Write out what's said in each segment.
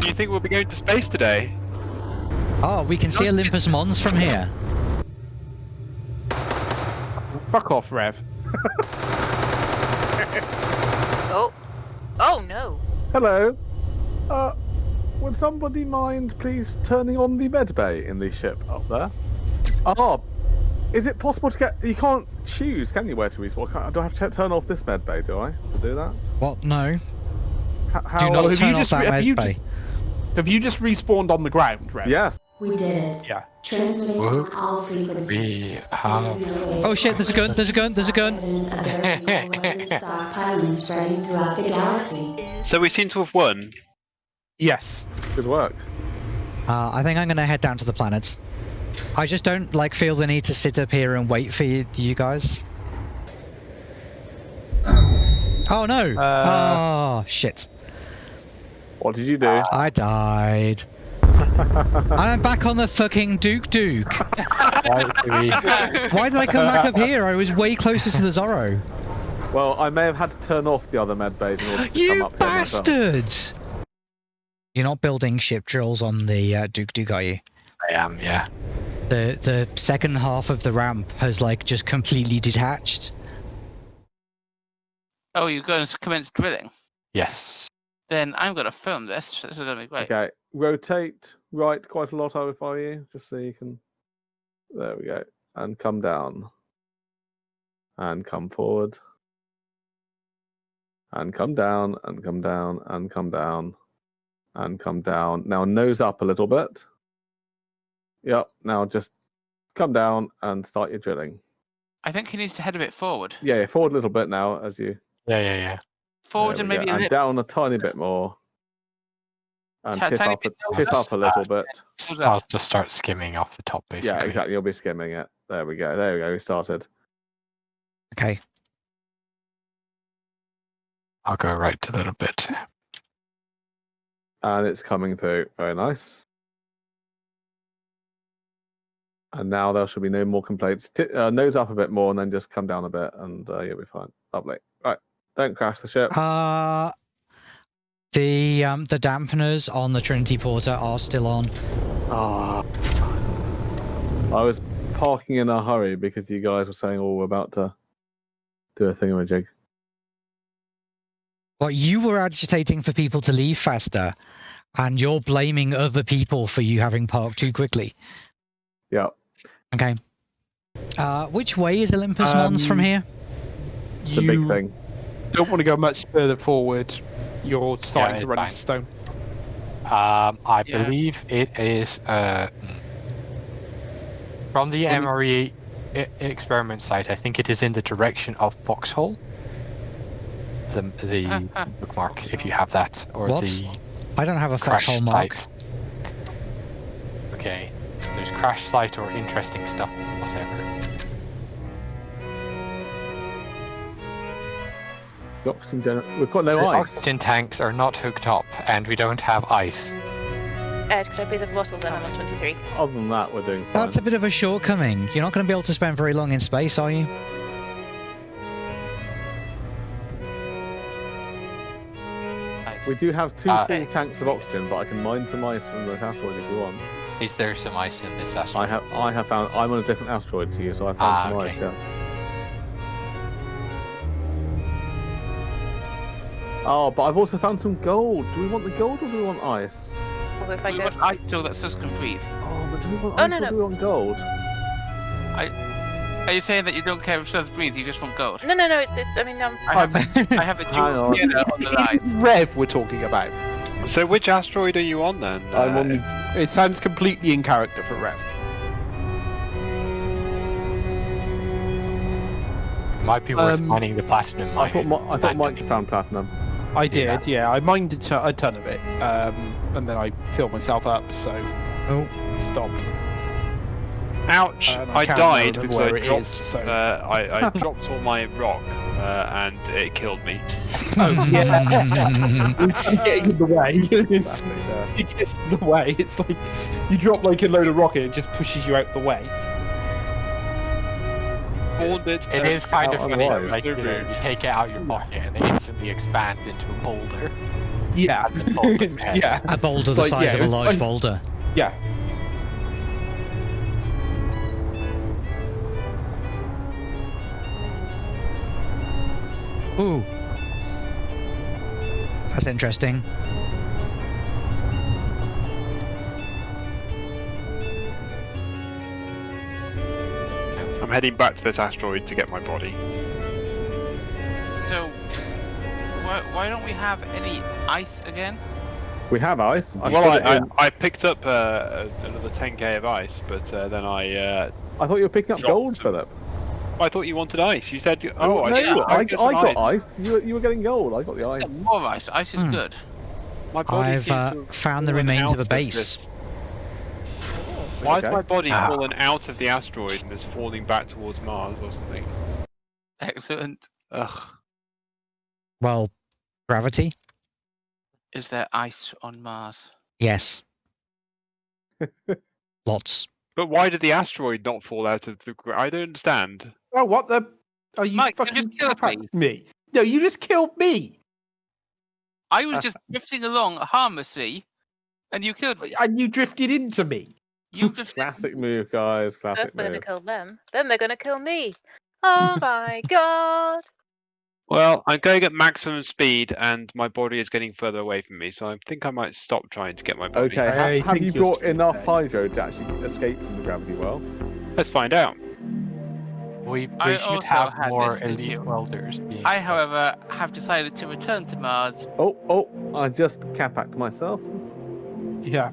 Do you think we'll be going to space today? Oh, we can see Olympus Mons from here. Fuck off, Rev. Oh. Oh no. Hello. Uh, would somebody mind please turning on the med bay in the ship up there? Oh, is it possible to get? You can't choose, can you, where to respawn? Can't- Do I have to turn off this med bay? Do I to do that? What? No. H- How? Do not have turn you off just- that have med you bay. just- Have you just respawned on the ground, Rev? Yes. We did it. Yeah. Transmitting on all frequencies. We have. is no way Oh shit, there's a gun, there's a gun, there's a gun. Evidence of very low weapons stockpiling spreading throughout the galaxy. So we seem to have won. Yes. Good work. Uh, I think I'm gonna head down to the planet. I just don't like feel the need to sit up here and wait for you, you guys. Oh no! Uh, oh shit! What did you do? I died. and I'm back on the fucking Duke Duke. Why do we- Why did I come back up here? I was way closer to the Zorro. Well, I may have had to turn off the other med bays in order to come You up here myself. bastard! You're not building ship drills on the uh, Duke Duke, are you? I am, yeah. The the second half of the ramp has like just completely detached. Oh, you're going to commence drilling? Yes. Then I'm going to film this. This is going to be great. Okay, rotate right quite a lot I if I you, just so you can. There we go, and come down, and come forward, and come down, and come down, and come down, and come down. Now nose up a little bit. Yep. Now just come down and start your drilling. I think he needs to head a bit forward. Yeah, yeah, forward a little bit now as you. Yeah, yeah, yeah. Forward there and we go, maybe a and down a tiny bit more. And Ti- tip up, a, bit down, tip up a little bit. I'll just start skimming off the top, basically. Yeah, exactly. You'll be skimming it. There we go. There we go. We started. Okay. I'll go right to that a little bit. And it's coming through. Very nice. And now there should be no more complaints. Ti uh, nose up a bit more and then just come down a bit and uh, you'll be fine. Lovely. Don't crash the ship. Uh the um the dampeners on the Trinity Porter are still on. Ah. I was parking in a hurry because you guys were saying, oh, we're about to do a thingamajig. Well, you were agitating for people to leave faster, and you're blaming other people for you having parked too quickly. Yeah. Okay. Uh, which way is Olympus Mons from Um, here? It's a big thing. Don't want to go much further forward. You're starting it's to run fine. into stone. Um, I Yeah. believe it is uh, from the Well, MRE experiment site. I think it is in the direction of Foxhole. The the bookmark, if you have that, or What? the I don't have a crash foxhole mark. site. Okay, there's crash site or interesting stuff, whatever. The oxygen gener- We've got no the ice. oxygen tanks are not hooked up, and we don't have ice. Ed, could I please have bottles then? I'm on 23. Other than that, we're doing fine. That's a bit of a shortcoming. You're not going to be able to spend very long in space, are you? We do have two Uh, full tanks of oxygen, but I can mine some ice from this asteroid if you want. Is there some ice in this asteroid? I have I have found I'm on a different asteroid to you, so I found Ah, some okay. ice, yeah. Oh, but I've also found some gold. Do we want the gold or do we want ice? Although if I We go. want ice so that Sus can breathe. Oh, but do we want Oh, ice no, or no. do we want gold? I... Are you saying that you don't care if Sus breathes, you just want gold? No, no, no. It's, it's I mean, um. I have, I have the Hang dual on. on the line. It's Rev we're talking about. So which asteroid are you on then? I'm Uh, on the It sounds completely in character for Rev. Might be worth Um, mining the platinum. I thought I thought Mike found platinum. I did, yeah. I mined a ton, of it, um, and then I filled myself up, so Oh. stopped. Ouch! Um, I I died remember because where I it dropped. is, so- uh, I, I dropped all my rock, uh, and it killed me. Oh, yeah. You're getting in the way. It's, you get in the way. It's like you drop like a load of rocket, it just pushes you out the way. Haunted It is kind of funny, alive. like you, know, you take it out of your pocket and it instantly expands into a boulder. Yeah. At the top of the head. yeah. A boulder the Like, size yeah, of a large I- boulder. Yeah. Ooh. That's interesting. I'm heading back to this asteroid to get my body. So, why, why don't we have any ice again? We have ice. I well, I, I, I picked up uh, another 10k of ice, but uh, then I uh, I thought you were picking up gold, some. Philip. I thought you wanted ice. You said, you- oh, I, no, didn't- I, I got some ice. You were, you were getting gold. I got the ice. more ice. Ice is Hmm. good. My body I've seems uh, found the remains of a base. This- Why Okay. has my body Ah. fallen out of the asteroid and is falling back towards Mars or something? Excellent. Ugh. Well, gravity? Is there ice on Mars? Yes. Lots. But why did the asteroid not fall out of the? gra- I don't understand. Oh, what the? Are you Mike, you fucking just killed me. me? No, you just killed me, I was just drifting along harmlessly, and you killed me. and you drifted into me. You just Classic move, guys. Classic First they're gonna kill them, then they're gonna kill me. Oh my god! Well, I'm going at maximum speed, and my body is getting further away from me, so I think I might stop trying to get my body. Okay, ha- I have you you're brought enough there. hydro to actually escape from the gravity well? Let's find out. We, we should have more elite welders. I, however, have decided to return to Mars. Oh, oh, I just capacked myself. Yeah.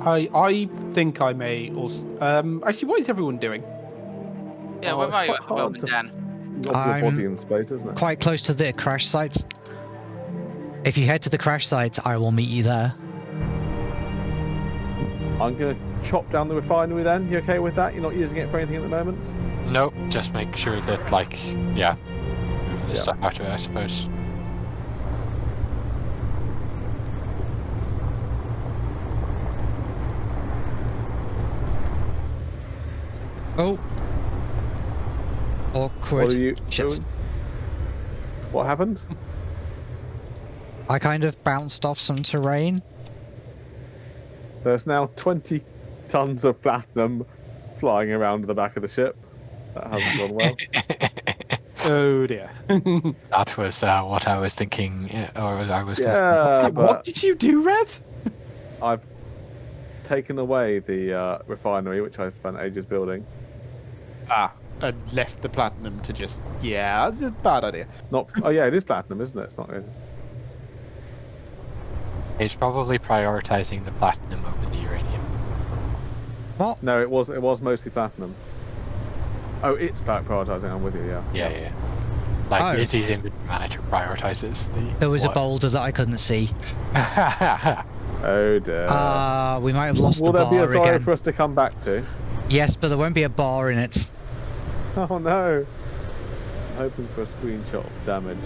I I think I may also. Um, actually, what is everyone doing? Yeah, oh, where are you quite at the moment, Dan? Got your I'm body in space, isn't it? Quite close to the crash site. If you head to the crash site, I will meet you there. I'm gonna chop down the refinery then. You okay with that? You're not using it for anything at the moment? Nope, just make sure that, like, yeah, move the Yeah. stuff out of it, I suppose. Oh. Awkward. What are you Shit. doing? What happened? I kind of bounced off some terrain. There's now 20 tons of platinum flying around the back of the ship. That hasn't gone well. Oh dear. That was uh, what I was thinking, uh, or I was gonna yeah, what but did you do, Rev? I've taken away the uh, refinery, which I spent ages building. Ah, and left the platinum to just. Yeah, that's a bad idea. Not. Oh yeah, it is platinum, isn't it? It's not. Good. He's probably prioritizing the platinum over the uranium. What? No, it was. It was mostly platinum. Oh, it's prioritizing. I'm with you. Yeah. Yeah, yeah. Like Oh. Izzy's inventory manager prioritizes the. There was a boulder that I couldn't see. Oh dear. Uh, we might have lost Will the there be a silo again. for us to come back to? Yes, but there won't be a bar in it. Oh no. I'm hoping for a screenshot of damage.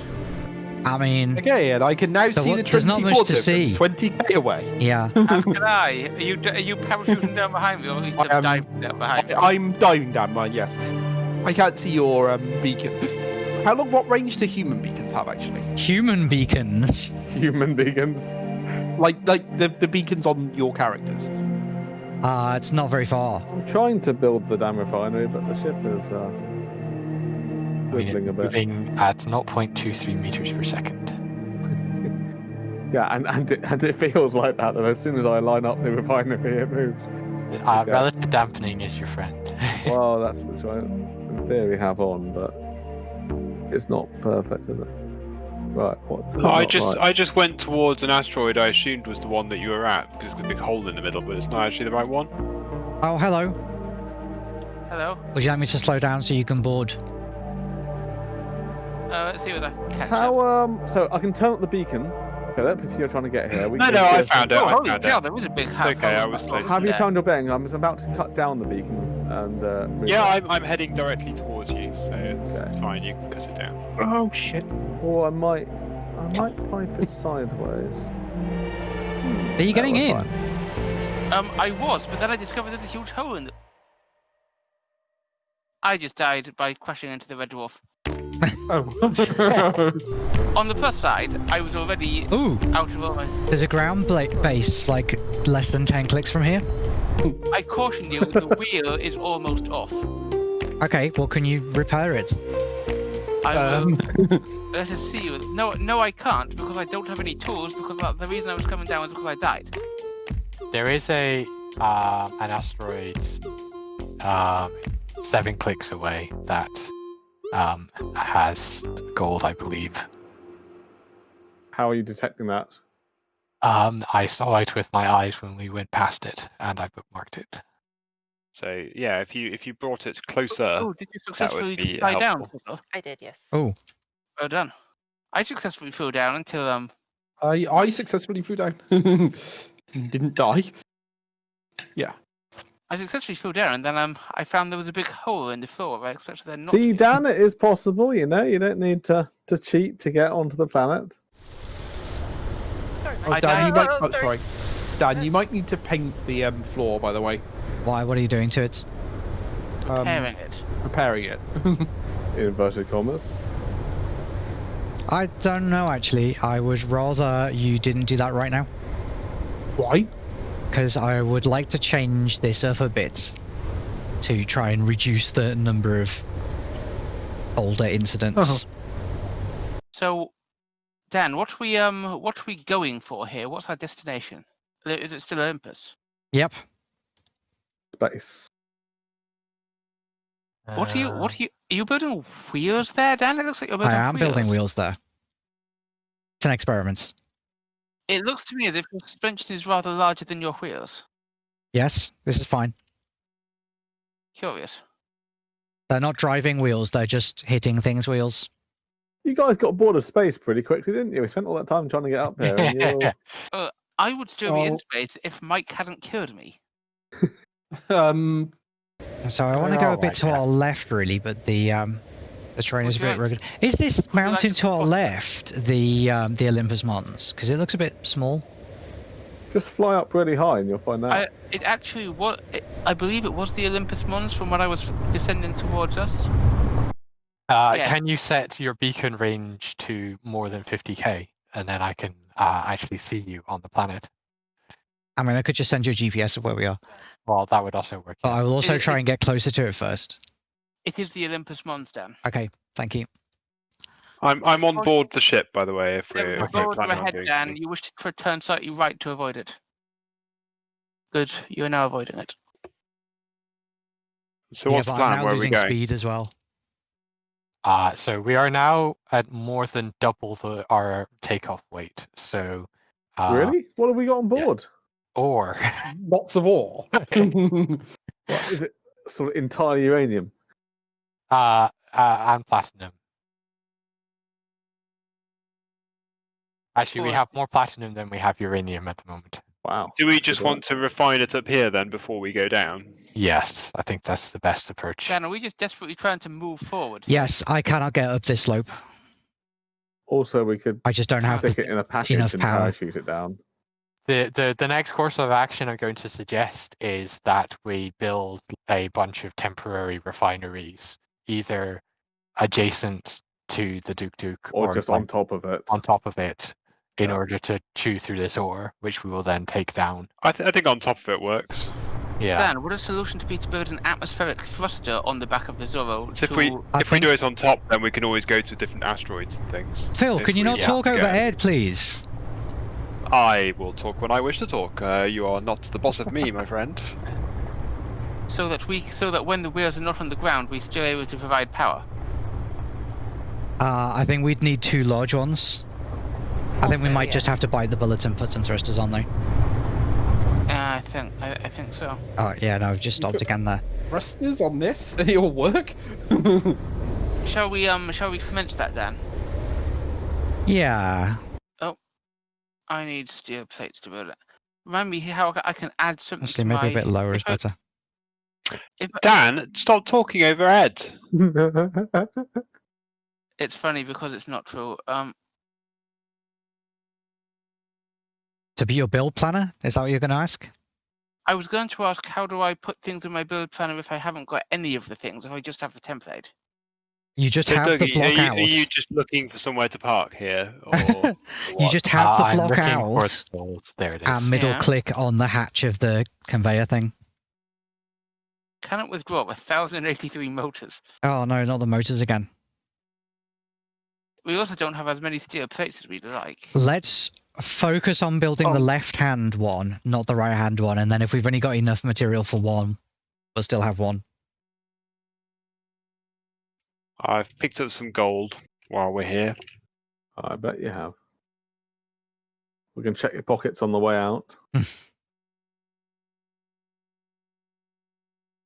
I mean, okay, and I can now see wa- the there's not much to see. 20k away. yeah. As can I. Are you, are you parachuting down behind me, or at least I am- diving down behind me? I, I'm diving down mine, yes. I can't see your um, beacon. How long? What range do human beacons have actually? Human beacons. Human beacons. Like, like the the beacons on your characters. Uh, it's not very far. I'm trying to build the damn refinery, but the ship is uh, I mean, a bit. moving at 0.23 meters per second. Yeah, and and it, and it feels like that. That as soon as I line up the refinery, it moves. Uh, Okay. Relative dampening is your friend. Well, that's which I in theory have on, but it's not perfect, is it? Right. What? does I just like? I just went towards an asteroid I assumed was the one that you were at because there's a big hole in the middle, but it's not actually the right one. Oh, hello. Hello. Would you like me to slow down so you can board? Uh, let's see what I can catch How up. um? So I can turn up the beacon, Philip, if you're trying to get here. We No, can no, go I cheers. found it. Oh, I holy cow, it. there was a big half okay, hole I was that Have you found your bearing? I was about to cut down the beacon and uh, Yeah, it. I'm, I'm heading directly towards you, so it's, Okay. it's fine. You can cut it down. Oh shit! Or I might, I might pipe it sideways. Are you getting in? Um, I was, but then I discovered there's a huge hole in the... I just died by crashing into the red dwarf. Oh. On the plus side, I was already Ooh, out of all my. there's a ground bla- base like less than 10 clicks from here. I caution you, the wheel is almost off. Okay, well, can you repair it? I will Um, let us see. No, no, I can't because I don't have any tools. Because uh, the reason I was coming down was because I died. There is a um, an asteroid um, seven clicks away that um, has gold, I believe. How are you detecting that? Um, I saw it with my eyes when we went past it, and I bookmarked it. So yeah, if you if you brought it closer, oh, did you successfully be fly down? helpful. Fiddle? I did, yes. Oh, Well done. I successfully flew down until um. I I successfully flew down. Didn't die. Yeah. I successfully flew down, and then um, I found there was a big hole in the floor. I expected there not to See, be. Dan, it is possible. You know, you don't need to to cheat to get onto the planet. Sorry, Oh, I Dan, you might. Oh, Oh, sorry. Dan, you might need to paint the um, floor, by the way. Why? What are you doing to it? Um, repairing it. Preparing it. In inverted commas. I don't know, actually. I would rather you didn't do that right now. Why? because I would like to change this up a bit to try and reduce the number of older incidents. So, Dan, what we um, what are we going for here? What's our destination? Is it still Olympus? Yep. Space. What are you? Uh, What are you? Are you building wheels there, Dan? It looks like you're building. I am wheels. building wheels there. It's an experiment. It looks to me as if your suspension is rather larger than your wheels. Yes, this is fine. Curious. They're not driving wheels, they're just hitting things wheels. You guys got bored of space pretty quickly, didn't you? We spent all that time trying to get up there. And you're... I would still be in Oh. space if Mike hadn't killed me. Um, So I want to go a Alright, bit to yeah. our left, really, but the um, the terrain is a bit rugged. Is this you like mountain to to our left the um, the Olympus Mons? Because it looks a bit small. Just fly up really high and you'll find out. I, it actually was. It, I believe it was the Olympus Mons from when I was descending towards us. Uh, Yeah. Can you set your beacon range to more than 50k, and then I can uh, actually see you on the planet? I mean, I could just send you a GPS of where we are, Well, that would also work. but. I will also It- try it- and get closer to it first. It is the Olympus monster. Okay, thank you. I'm I'm on board the ship, by the way. If There we're, was a if we're road planning on ahead, Dan. something. You wish to tr- turn slightly right to avoid it. Good. You are now avoiding it. So yeah, what's but the plan? I'm now Where are we losing going? speed as well. Uh, so we are now at more than double the our takeoff weight. So uh, really? What have we got on yeah. Board? or lots of ore. What, is it sort of entirely uranium? uh, uh, and platinum. Actually, we have more platinum than we have uranium at the moment. Wow. Do we just want to refine it up here then before we go down? Yes, I think that's the best approach. Dan, are we just desperately trying to move forward? Yes, I cannot get up this slope. Also, we could I just don't have stick the it in a package enough and power. parachute it down. The, the the next course of action I'm going to suggest is that we build a bunch of temporary refineries, either adjacent to the Duke Duke Or, just like on top of it. on top of it, in Yeah. order to chew through this ore, which we will then take down. I, th- I think on top of it works. Yeah. Dan, would a solution to be to build an atmospheric thruster on the back of the Zorro? So if we I if we do think- it on top, then we can always go to different asteroids and things. Phil, if can you we not have talk to over. Ed, please? I will talk when I wish to talk. Uh, you are not the boss of me, my friend. so that we, so that when the wheels are not on the ground, we're still able to provide power. Uh, I think we'd need two large ones. I think we might yeah. just have to bite the bullet and put some thrusters on there. Uh, I think, I, I think so. Oh, yeah, no, I've just stopped again there. Thrusters on this and it'll work. Shall we, um, shall we commence that, then? Yeah. I need steel plates to build it. Remind me how I can add something Actually, to maybe my... a bit lower is better. if I- Dan, stop talking over Ed. It's funny because it's not true. Um, To be your build planner? Is that what you're going to ask? I was going to ask how do I put things in my build planner if I haven't got any of the things, if I just have the template? You just So, have Doug, the are, block you, out. are you just looking for somewhere to park here? Or, or You just have Uh, the block out for the. There it is. and middle Yeah. click on the hatch of the conveyor thing. Cannot withdraw 1,083 motors. Oh no, not the motors again. We also don't have as many steel plates as we'd like. Let's focus on building the Oh. left hand one, not the right hand one, and then if we've only got enough material for one, we'll still have one. I've picked up some gold while we're here. I bet you have. We can check your pockets on the way out.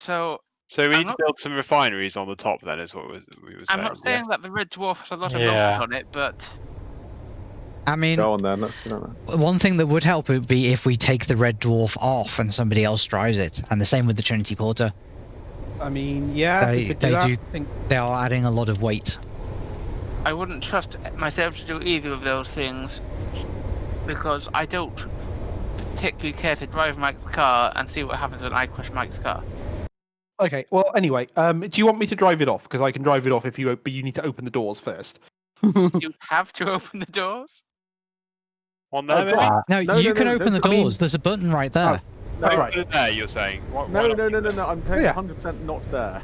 So So we I'm need to build some refineries on the top. Then is what we we were saying. I'm not yeah? saying that the red dwarf has a lot of Yeah. motors on it, but I mean, Go on then. Let's do that. one thing that would help would be if we take the red dwarf off and somebody else drives it, and the same with the Trinity Porter. I mean, yeah, They- we do they that. do- think They are adding a lot of weight. I wouldn't trust myself to do either of those things because I don't particularly care to drive Mike's car and see what happens when I crash Mike's car. Okay. Well, anyway, um, do you want me to drive it off? Because I can drive it off if you, but you need to open the doors first. you have to open the doors. On Oh, there, maybe? Uh, No, No, you no, can no, open the don't- I mean- doors. There's a button right there. No, right. There. You're saying? Why, why No, not no, no, no, no. I'm telling Yeah. 100% not there.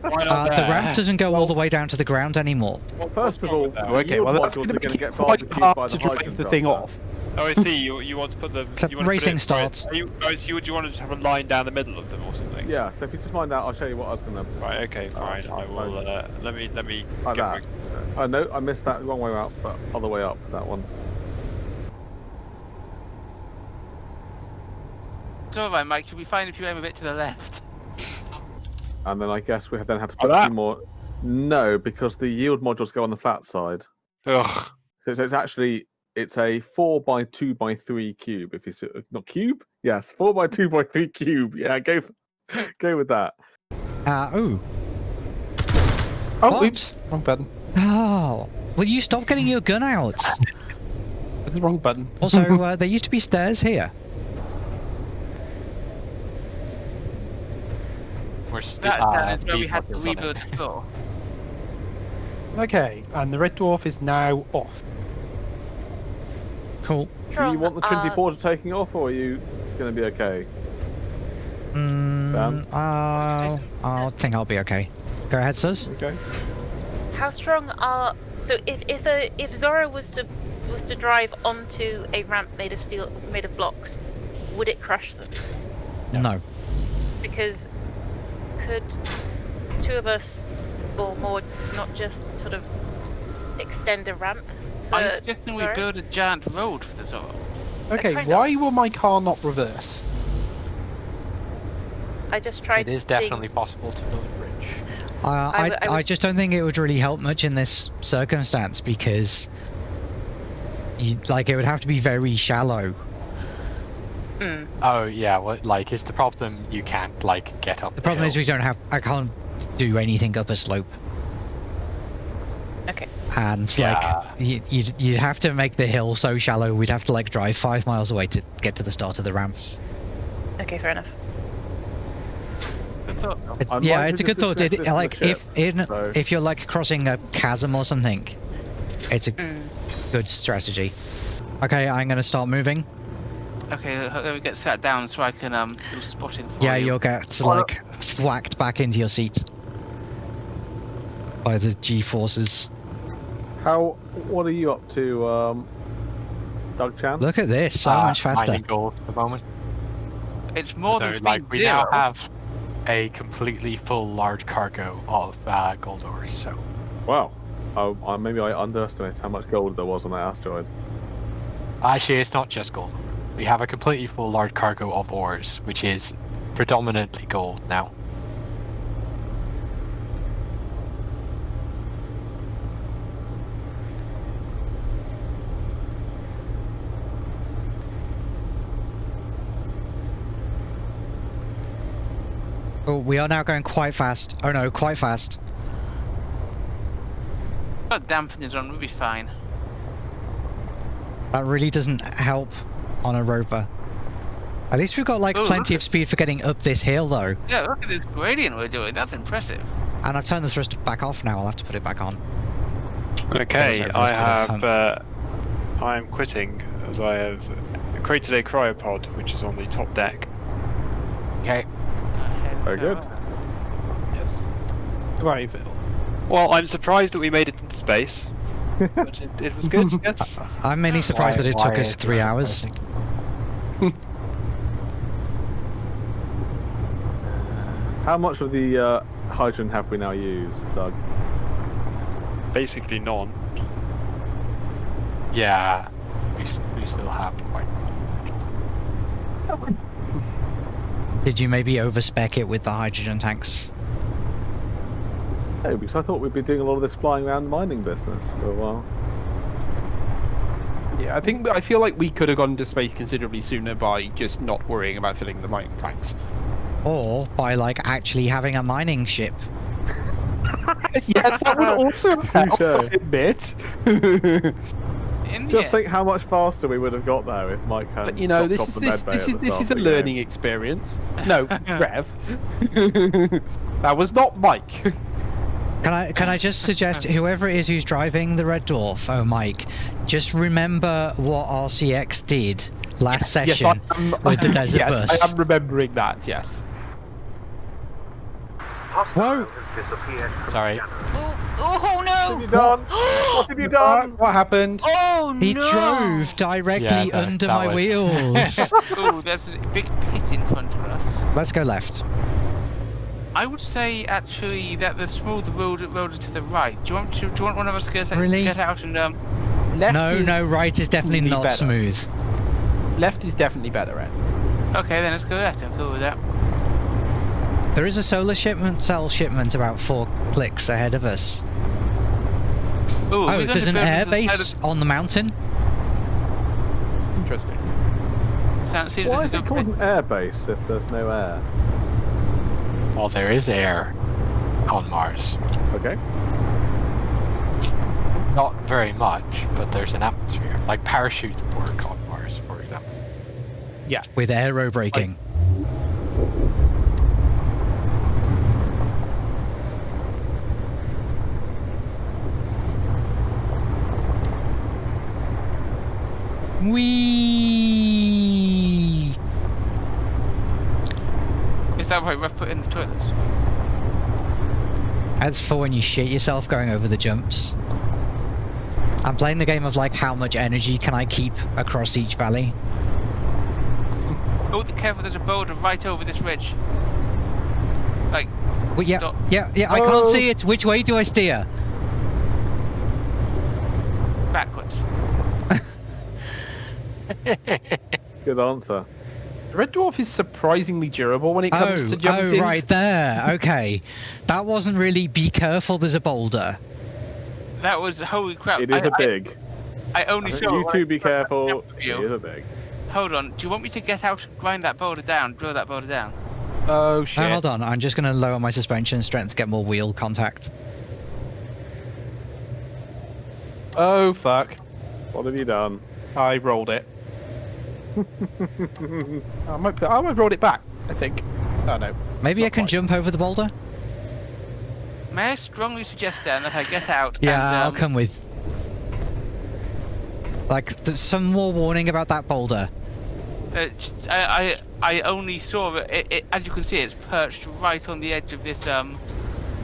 Why not Uh, the there? ramp doesn't go all the way down to the ground anymore. Well, First of all. Oh, okay, well that's modules going are to gonna get it quite barbecued by hard the to drive hydrogen the thing off. Oh, I see. You you want to put the you want to racing put it, right- start. Are you, oh, so you, do you want to just have a line down the middle of them or something? Yeah, so if you just mind that, I'll show you what I was going to. Right. Okay. Oh, Fine. I will. Uh, let me. Let me. Like get that. Oh no, I missed that wrong way out, but other way up, that one. So alright, Mike, should we find if you aim a bit to the left? And then I guess we have then had to put a that? few more. No, because the yield modules go on the flat side. Ugh. So it's, it's actually it's a four by two by three cube. If you see, not cube, yes, four by two by three cube. Yeah, go go with that. Uh, oh. Oh, What? oops, wrong button. Oh. Will you stop getting your gun out? That's the wrong button. Also, uh, there used to be stairs here. We're st- That, uh, that is where we had to bumpers on it. rebuild okay, and the red dwarf is now off. Cool. Do you want the Trinity uh, Porter taking off, or are you going to be okay? Dan? uh, I think I'll be okay. Go ahead, Sus. Okay. How strong are so if if a if Zora was to was to drive onto a ramp made of steel made of blocks, would it crush them? No. Because could two of us or more not just sort of extend a ramp? Are you for suggesting we build a giant road for the Zora? Okay, kind why will my car not reverse? I just tried. It is seeing- definitely possible to build a bridge. Uh, I, I w- I I was- just don't think it would really help much in this circumstance because, you, like, it would have to be very shallow. Hmm. Oh yeah, well, like is the problem you can't like get up. The problem is hill. we don't have. I can't do anything up a slope, Okay. and Yeah. like you, you'd you'd have to make the hill so shallow we'd have to like drive five miles away to get to the start of the ramp. Okay, fair enough. Good It's- yeah, it's a good thought. It, bit of the like ship, if in so- if you're like crossing a chasm or something, it's a Mm. good strategy. Okay, I'm gonna start moving. Okay, uh, let me get sat down so I can um do spotting for Yeah, you. Yeah, you'll get Well, like whacked back into your seat by the G forces. How? What are you up to, um, Doug Chan? Look at this, so Uh, much faster. mining gold at the moment. It's more so than speed like we zero. now have a completely full large cargo of uh, gold ores. So Wow. Oh, uh, maybe I underestimated how much gold there was on that asteroid. actually, it's not just gold. We have a completely full large cargo of ores, which is predominantly gold now. Oh, we are now going quite fast. Oh no, quite fast. Got dampeners on, we'll be fine. That really doesn't help on a rover. At least we've got like Oh, plenty of speed for getting up this hill though. Yeah, look at this gradient we're doing. That's impressive. And I've turned the thruster back off now. I'll have to put it back on. Okay, over a I bit of have. Uh, I am quitting as I have created a cryopod, which is on the top deck. Okay. Very good. Yes. Right. Well, I'm surprised that we made it into space, but it, it was good. Yes. I'm mainly surprised Why- that it took us three that? hours. How much of the uh, hydrogen have we now used, Doug? Basically, none. Yeah. We, we still have quite. Did you maybe overspec it with the hydrogen tanks? No, because I thought we'd be doing a lot of this flying around mining business for a while. Yeah, I think I feel like we could have gone into space considerably sooner by just not worrying about filling the mining tanks. Or by like actually having a mining ship? yes, that would also have helped Touche. a bit. Just end, think how much faster we would have got there if Mike had but you know, this is this this is this is a the game. learning experience. No, Rev. that was not Mike. Can I can I just suggest whoever it is who's driving the red dwarf, oh Mike, just remember what RCX did last yes, session I am, with the desert yes, bus. I am remembering that. Yes. Whoa! Sorry. Oh, oh What have you no! done? what have you done? What happened? Oh He no! drove directly Yeah, that- under that my was- wheels. oh, there's a big pit in front of us. Let's go left. I would say actually that the smooth road road is to the right. Do you want to? Do you want one of us to get, to Really? get out and um? Left no, no, right is definitely really not better. smooth. Left is definitely better, Ed. Okay, then let's go left. I'm cool with that. There is a solar shipment cell shipment about four clicks ahead of us. Ooh, Oh, there's an build air the side base on the mountain. Interesting. Sounds, seems Why like is it called an air base if there's no air? Well, there is air on Mars. Okay. Not very much, but there's an atmosphere. Like parachutes work on Mars, for example. Yeah. With aero braking. Wee. Is that right? We've put in the toilets. That's for when you shit yourself going over the jumps. I'm playing the game of like how much energy can I keep across each valley. Oh, be careful! There's a boulder right over this ridge. Like, Well, yeah, Stop. yeah, yeah. I can't Oh. see it. Which way do I steer? backwards. Good answer. The Red Dwarf is surprisingly durable when it Oh, comes to oh, jumping. right there. Okay, that wasn't really. Be careful. There's a boulder. That was holy crap. It is I, a big. I, I only I saw. you two be careful. jumped with It you. is a big. Hold on. Do you want me to get out and grind that boulder down? Drill that boulder down? Oh Oh, shit. hold on. I'm just gonna lower my suspension strength to get more wheel contact. Oh fuck. What have you done? I rolled it. I might, put- I might rolled it back. I think. Oh no. Maybe I can quite. jump over the boulder. May I strongly suggest then that I get out? Yeah, and, I'll um, come with. Like, th- some more warning about that boulder. Uh, I, I I only saw it, it, it. As you can see, it's perched right on the edge of this. Um.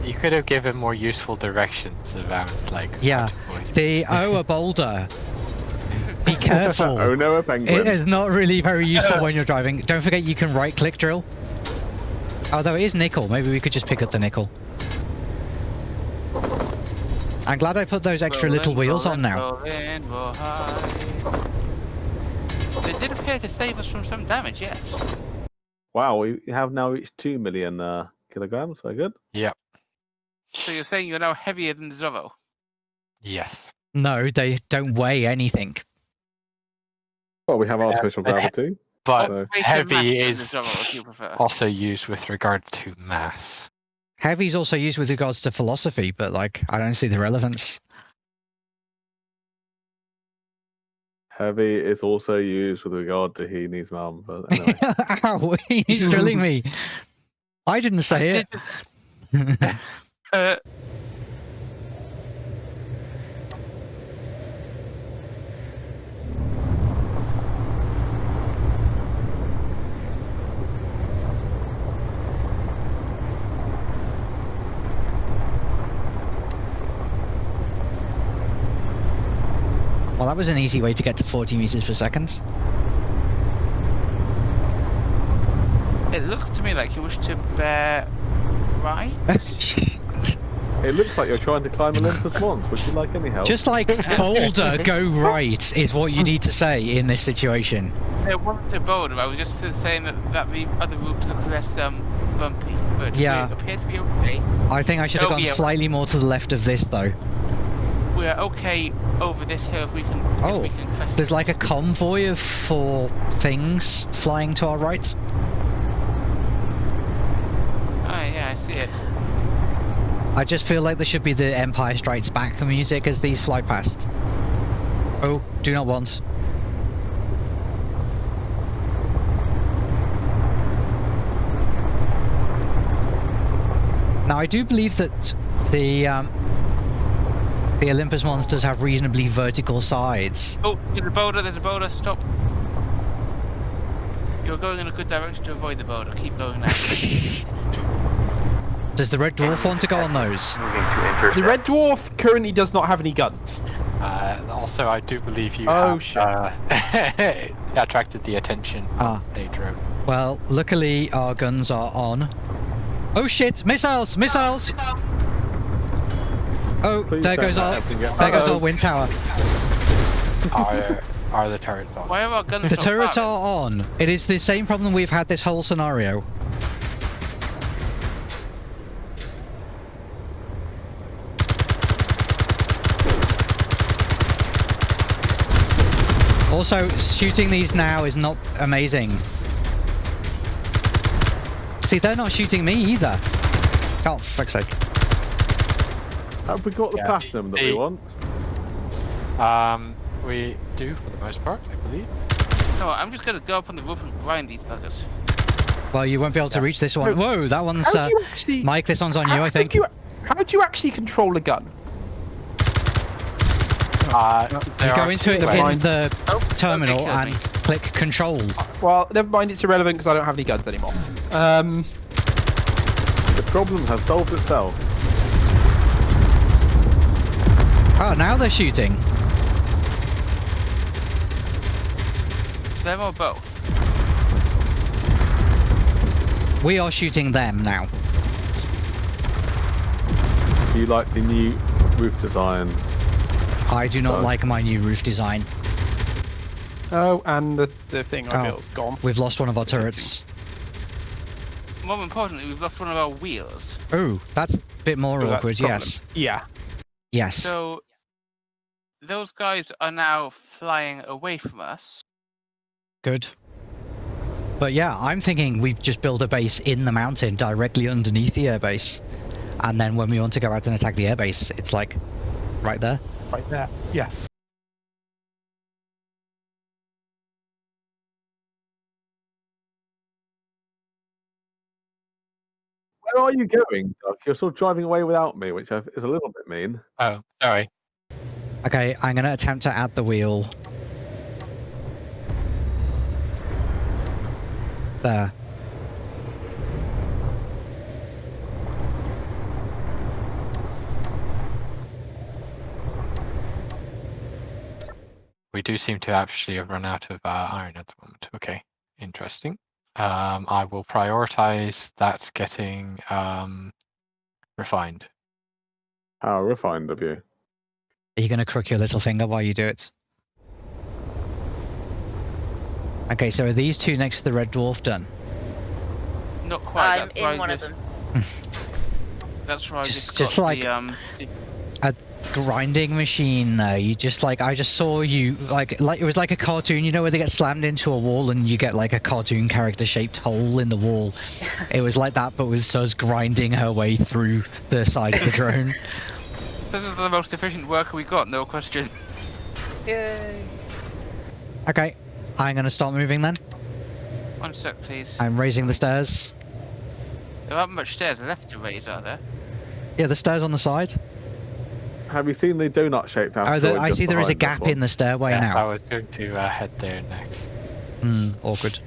You could have given more useful directions about, like, Yeah. to point. The oh, a boulder. Be careful. oh no, a penguin. is not really very useful when you're driving. Don't forget you can right click drill. Although it is nickel, maybe we could just pick up the nickel. I'm glad I put those extra little rolling, wheels on now. rolling. They did appear to save us from some damage. Yes. Wow, we have now reached two million uh, kilograms. Very good. Yep. So you're saying you're now heavier than the Zorro? Yes. No, they don't weigh anything. Well, we have artificial but he- gravity. But So- heavy is the Zorro, if you prefer. also used with regard to mass. Heavy is also used with regards to philosophy, but like I don't see the relevance. Heavy is also used with regard to Heaney's mum. But anyway. Ow, he's drilling me. I didn't say it. Uh, that was an easy way to get to 40 meters per second. it looks to me like you wish to bear right. It looks like you're trying to climb Olympus Mons. Would you like any help? Just like Boulder, go right is what you need to say in this situation. I wasn't a boulder. I was just saying that, that the other routes look less um, bumpy. But Yeah. we appear to be okay. I think I should have gone slightly more to the left of this though. We're okay over this hill if we can. Oh, if we can There's like a convoy of four things flying to our right. Oh yeah, I see it. I just feel like there should be the Empire Strikes Back music as these fly past. Oh, do not want. Now I do believe that the um, the Olympus monsters have reasonably vertical sides. Oh, there's a boulder. There's a boulder. Stop. You're going in a good direction to avoid the boulder. Keep going now. Does the red dwarf want to go on those? Moving to intercept. The red dwarf currently does not have any guns. Uh, also, I do believe you Oh, have shit. uh, attracted the attention Ah. of a drone. Well, luckily our guns are on. Oh shit! Missiles! Missiles! Oh, Oh, Please there goes our everything get- there goes our wind tower. Are, uh, are the turrets on? Why are our guns The so turrets far? are on. It is the same problem we've had this whole scenario. Also, shooting these now is not amazing. See, they're not shooting me either. Oh, for fuck's sake. Have we got the Yeah. platinum that we want? Um, we do for the most part, I believe. No, I'm just gonna go up on the roof and grind these buggers. Well, you won't be able to reach this one. Whoa, that one's... Uh, actually? Mike, this one's on you, I think. You, how do you actually control a gun? Uh, You go into it two in the Oh, terminal okay, me. and click control. Well, never mind. It's irrelevant because I don't have any guns anymore. Um, The problem has solved itself. Oh, now they're shooting. So them or both? We are shooting them now. Do you like the new roof design? I do not Oh. like my new roof design. oh, and the the thing I Oh. built's gone. We've lost one of our turrets. More importantly, we've lost one of our wheels. Oh, that's a bit more So awkward, yes. Yeah. Yes. So those guys are now flying away from us. Good. But yeah, I'm thinking we've just built a base in the mountain directly underneath the airbase. And then when we want to go out and attack the airbase, it's like right there. Right there. Yeah. Where are you going, Doug? You're sort of driving away without me, which is a little bit mean. Oh, sorry. Okay, I'm gonna attempt to add the wheel. There. We do seem to actually have run out of uh, iron at the moment. Okay, interesting. Um, I will prioritize that getting um, refined. How refined of you. Are you gonna crook your little finger while you do it? Okay, so are these two next to the red dwarf done? Not quite. I'm that's why in one of them. That's right. Just- Just, just got like- the, um, the- grinding machine though you just like i just saw you like like it was like a cartoon you know where they get slammed into a wall and you get like a cartoon character shaped hole in the wall it was like that but with Sus grinding her way through the side of the drone this is the most efficient worker we got, no question. Yay. okay i'm gonna start moving then One sec, please. i'm raising the stairs There aren't much stairs left to raise, are there? Yeah, the stairs on the side. Have you seen the donut-shaped Oh, asteroid? the, I see there is a behind this gap in the stairway yes, I now. was going to uh, head there next. Hmm, awkward.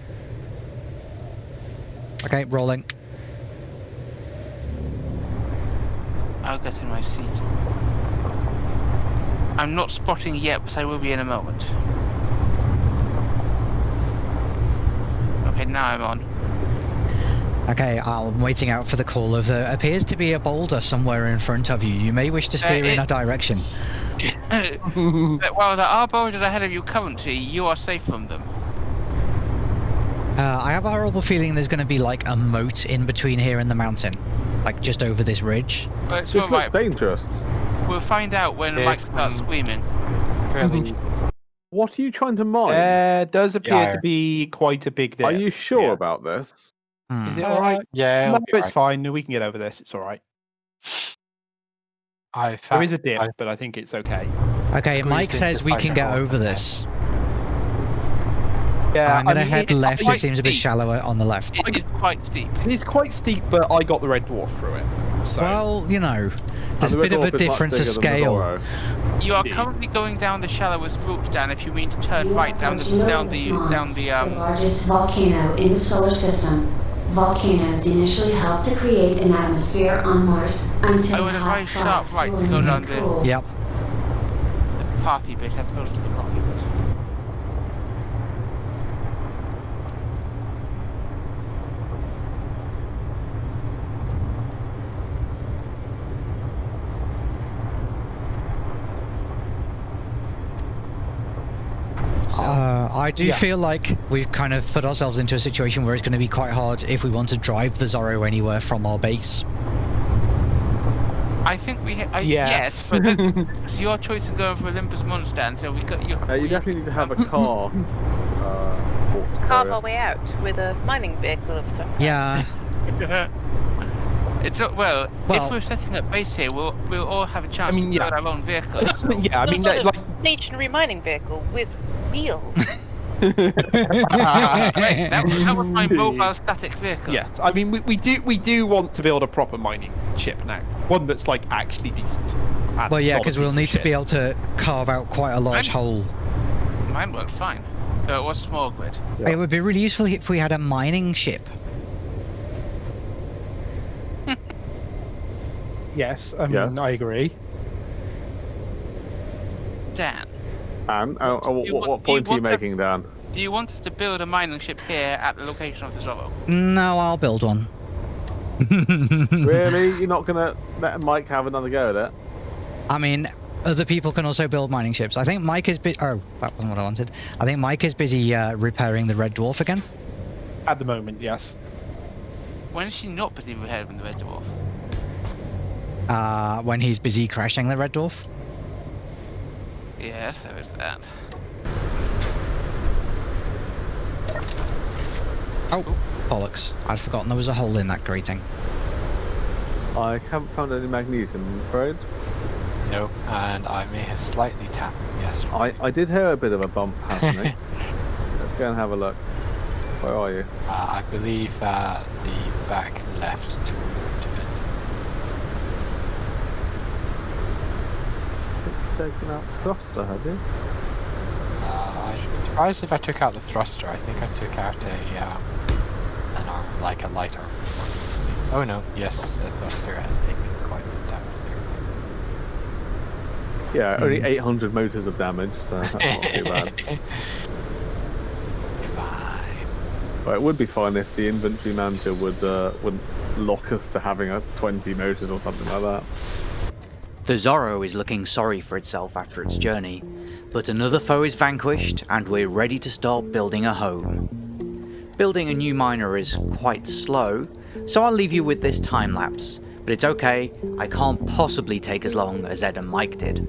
Okay, rolling. I'll get in my seat. I'm not spotting yet, but I will be in a moment. Okay, now I'm on. Okay, I'm waiting out for the call of there appears to be a boulder somewhere in front of you. You may wish to steer in it- a direction. While there are boulders ahead of you currently, you are safe from them. Uh, I have a horrible feeling there's going to be like a moat in between here and the mountain, like just over this ridge. But it's This looks alright. dangerous. We'll find out when Yes, Mike starts screaming. Fairly. What are you trying to mine? There does appear Yeah. to be quite a big dip. Are you sure yeah. about this? Hmm. Is it Uh, all right? Yeah, No, it's alright. fine. We can get over this. It's all right. I There found, is a dip, I- but I think it's okay. Okay, Squeezed Mike says we can get hole. over this. Yeah, I'm going to I mean, head left. It quite seems a bit shallower on the left. It is quite steep. It is quite steep, but I got the red dwarf through it. So Well, you know, there's a bit of a Dwarf is much difference of bigger than the scale. You are Indeed. currently going down the shallowest route, Dan. If you mean to turn You right down the down the down Mons, the the um. largest volcano in the solar system. Volcanoes initially helped to create an atmosphere on Mars until I would hot advise sharp spots right to go down the- cool. Yep. the pathy bit as opposed to the rocky bit. Uh, I do Yeah. feel like we've kind of put ourselves into a situation where it's going to be quite hard if we want to drive the Zorro anywhere from our base. I think we ha- I, yes. yes, but it's your choice of going for Olympus Mons, Dan. So we got you. Uh, you definitely need to have a car. uh, Carve our way out with a mining vehicle of some kind. Yeah. It's not well, Well- If we're setting up base here, we'll we'll all have a chance I mean, to yeah. build our own vehicles. so- yeah, I mean, sort that, of like, stationary mining vehicle with wheels. Wait, that, that was my mobile static vehicle. yes, I mean, we, we do we do want to build a proper mining ship now, one that's like actually decent. and Well, yeah, because we'll need to be able to carve out quite a large I'm- hole. Mine worked fine. So it was small grid. Yeah. It would be really useful if we had a mining ship. Yes, I mean, Yes. I agree. Dan, And uh, uh, what, You what, want- you point are you want to- making, Dan? do you want us to build a mining ship here at the location of the Zorro? No, I'll build one. really? You're not gonna let Mike have another go at it? I mean, other people can also build mining ships. I think Mike is busy. Oh, that wasn't what I wanted. I think Mike is busy uh, repairing the Red Dwarf again. At the moment, yes. When is she not busy repairing the Red Dwarf? Uh, when he's busy crashing the Red Dwarf. Yes, there is that. Oh, bollocks! I'd forgotten there was a hole in that grating. I haven't found any magnesium, I'm afraid. No, and I may have slightly tapped. Yes. I, I did hear a bit of a bump happening. Let's go and have a look. Where are you? Uh, I believe uh, the back left to, to it. Taken out thruster, have you? Uh, I'm surprised if I took out the thruster. I think I took out a um, an arm, like a light arm. Oh no, yes, the thruster has taken quite a bit of damage Yeah, only 800 motors of damage, so that's not too bad. there. Fine. But it would be fine if the inventory manager would uh, would lock us to having a 20 motors or something like that. The Zorro is looking sorry for itself after its journey, but another foe is vanquished and we're ready to start building a home. Building a new miner is quite slow, so I'll leave you with this time lapse, but it's okay, I can't possibly take as long as Ed and Mike did.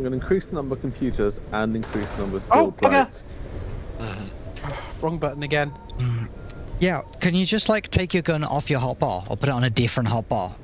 I'm going to increase the number of computers and increase the number of Oh, skilled bugger. Uh-huh. Wrong button again. Hmm. Yeah, can you just like take your gun off your hotbar or put it on a different hotbar